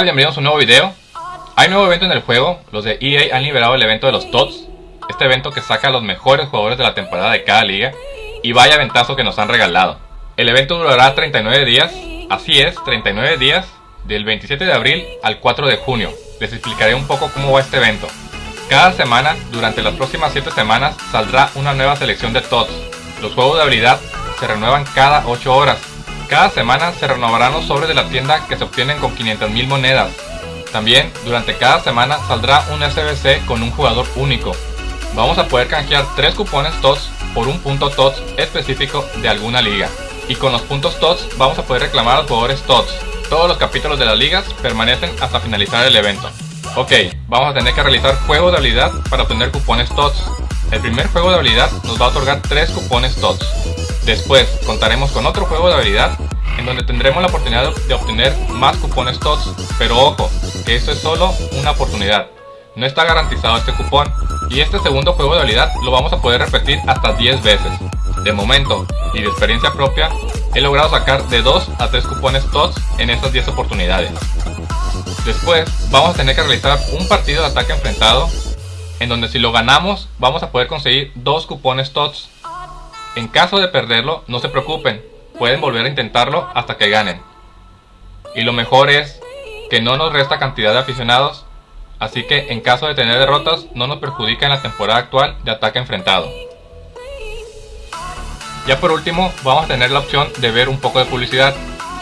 tal? Bienvenidos a un nuevo video. Hay nuevo evento en el juego. Los de EA han liberado el evento de los TOTS. Este evento que saca a los mejores jugadores de la temporada de cada liga. Y vaya ventazo que nos han regalado. El evento durará 39 días. Así es, 39 días. Del 27 de abril al 4 de junio. Les explicaré un poco cómo va este evento. Cada semana, durante las próximas 7 semanas, saldrá una nueva selección de TOTS. Los juegos de habilidad se renuevan cada 8 horas cada semana se renovarán los sobres de la tienda que se obtienen con 500.000 monedas. También, durante cada semana saldrá un SBC con un jugador único. Vamos a poder canjear 3 cupones TOTS por un punto TOTS específico de alguna liga. Y con los puntos TOTS vamos a poder reclamar a los jugadores TOTS. Todos los capítulos de las ligas permanecen hasta finalizar el evento. Ok, vamos a tener que realizar juegos de habilidad para obtener cupones TOTS. El primer juego de habilidad nos va a otorgar 3 cupones TOTS. Después contaremos con otro juego de habilidad en donde tendremos la oportunidad de obtener más cupones TOTS, pero ojo, que esto es solo una oportunidad, no está garantizado este cupón y este segundo juego de habilidad lo vamos a poder repetir hasta 10 veces. De momento y de experiencia propia, he logrado sacar de 2 a 3 cupones TOTS en estas 10 oportunidades. Después vamos a tener que realizar un partido de ataque enfrentado en donde si lo ganamos vamos a poder conseguir 2 cupones TOTS en caso de perderlo, no se preocupen, pueden volver a intentarlo hasta que ganen. Y lo mejor es que no nos resta cantidad de aficionados, así que en caso de tener derrotas no nos perjudica en la temporada actual de ataque enfrentado. Ya por último, vamos a tener la opción de ver un poco de publicidad,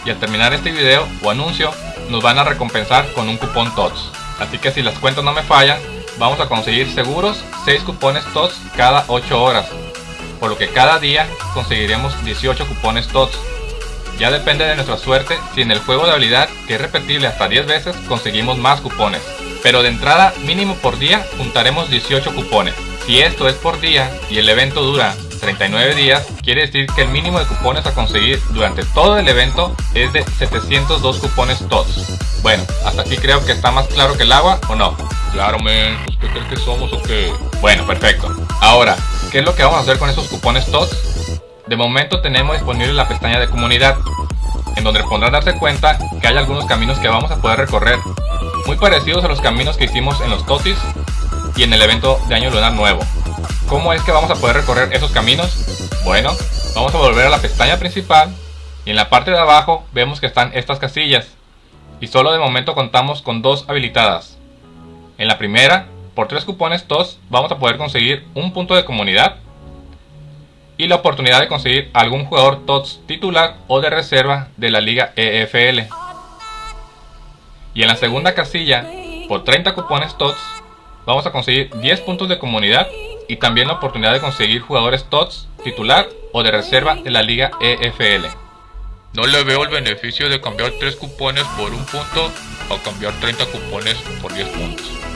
y al terminar este video o anuncio, nos van a recompensar con un cupón TOTS. Así que si las cuentas no me fallan, vamos a conseguir seguros 6 cupones TOTS cada 8 horas, por lo que cada día conseguiremos 18 cupones TOTS. Ya depende de nuestra suerte si en el juego de habilidad, que es repetible hasta 10 veces, conseguimos más cupones. Pero de entrada, mínimo por día, juntaremos 18 cupones. Si esto es por día y el evento dura 39 días, quiere decir que el mínimo de cupones a conseguir durante todo el evento es de 702 cupones TOTS. Bueno, hasta aquí creo que está más claro que el agua, ¿o no? Claro, men, ¿usted cree que somos o qué? Bueno, perfecto. Ahora, ¿Qué es lo que vamos a hacer con esos cupones TOTS? De momento tenemos disponible la pestaña de comunidad, en donde podrán darse cuenta que hay algunos caminos que vamos a poder recorrer, muy parecidos a los caminos que hicimos en los TOTIS y en el evento de Año Lunar Nuevo. ¿Cómo es que vamos a poder recorrer esos caminos? Bueno, vamos a volver a la pestaña principal y en la parte de abajo vemos que están estas casillas y solo de momento contamos con dos habilitadas. En la primera por 3 cupones TOS vamos a poder conseguir un punto de comunidad y la oportunidad de conseguir algún jugador TOTS titular o de reserva de la liga EFL. Y en la segunda casilla, por 30 cupones TOTS, vamos a conseguir 10 puntos de comunidad y también la oportunidad de conseguir jugadores TOTS titular o de reserva de la liga EFL. No le veo el beneficio de cambiar 3 cupones por un punto o cambiar 30 cupones por 10 puntos.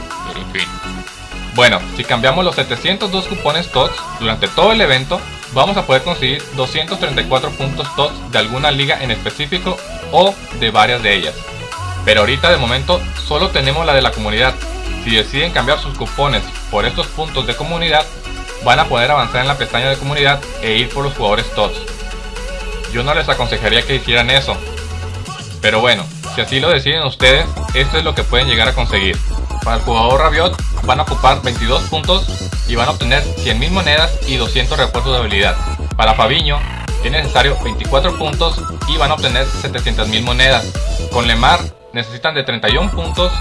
Bueno, si cambiamos los 702 cupones TOTS durante todo el evento, vamos a poder conseguir 234 puntos TOTS de alguna liga en específico o de varias de ellas. Pero ahorita de momento solo tenemos la de la comunidad. Si deciden cambiar sus cupones por estos puntos de comunidad, van a poder avanzar en la pestaña de comunidad e ir por los jugadores TOTS. Yo no les aconsejaría que hicieran eso. Pero bueno, si así lo deciden ustedes, esto es lo que pueden llegar a conseguir. Para el jugador Rabiot van a ocupar 22 puntos y van a obtener 100.000 monedas y 200 refuerzos de habilidad. Para Fabiño es necesario 24 puntos y van a obtener 700.000 monedas. Con Lemar necesitan de 31 puntos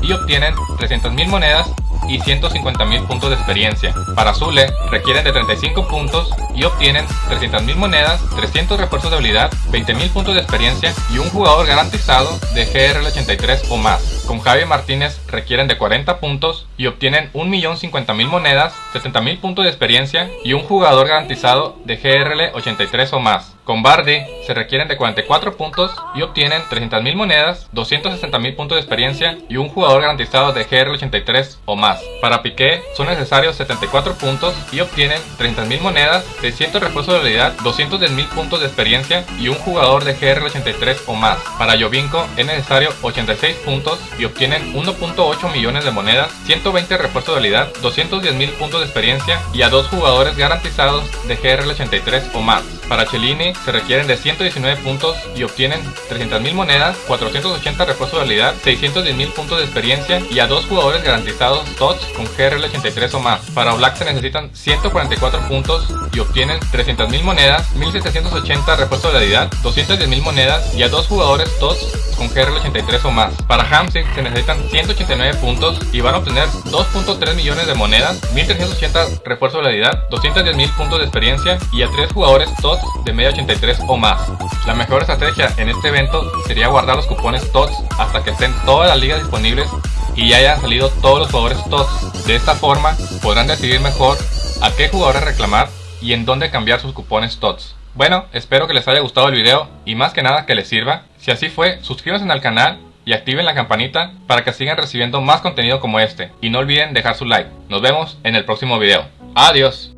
y obtienen 300.000 monedas y 150.000 puntos de experiencia. Para Zule requieren de 35 puntos y obtienen 300.000 monedas, 300 refuerzos de habilidad, 20.000 puntos de experiencia y un jugador garantizado de GRL83 o más. Con Javi Martínez requieren de 40 puntos y obtienen 1.050.000 monedas, 70.000 puntos de experiencia y un jugador garantizado de GRL83 o más. Con Bardi se requieren de 44 puntos y obtienen 300.000 monedas, 260.000 puntos de experiencia y un jugador garantizado de GR83 o más. Para Piqué son necesarios 74 puntos y obtienen 30.000 monedas, 600 refuerzos de habilidad, 210.000 puntos de experiencia y un jugador de GR83 o más. Para Jovinko es necesario 86 puntos y obtienen 1.8 millones de monedas, 120 refuerzos de habilidad, 210.000 puntos de experiencia y a dos jugadores garantizados de GR83 o más. Para Cellini se requieren de 119 puntos y obtienen 300.000 monedas, 480 refuerzos de habilidad, 610.000 puntos de experiencia y a dos jugadores garantizados TOTS con GRL 83 o más. Para Black se necesitan 144 puntos y obtienen 300.000 monedas, 1780 refuerzos de habilidad, 210.000 monedas y a dos jugadores TOTS con GRL 83 o más. Para Hamsik se necesitan 189 puntos y van a obtener 2.3 millones de monedas, 1380 refuerzos de habilidad, 210.000 puntos de experiencia y a tres jugadores TOTS de media 83 o más. La mejor estrategia en este evento sería guardar los cupones TOTS hasta que estén todas las ligas disponibles y ya hayan salido todos los jugadores TOTS. De esta forma podrán decidir mejor a qué jugadores reclamar y en dónde cambiar sus cupones TOTS. Bueno, espero que les haya gustado el video y más que nada que les sirva. Si así fue, suscríbanse al canal y activen la campanita para que sigan recibiendo más contenido como este. Y no olviden dejar su like. Nos vemos en el próximo video. Adiós.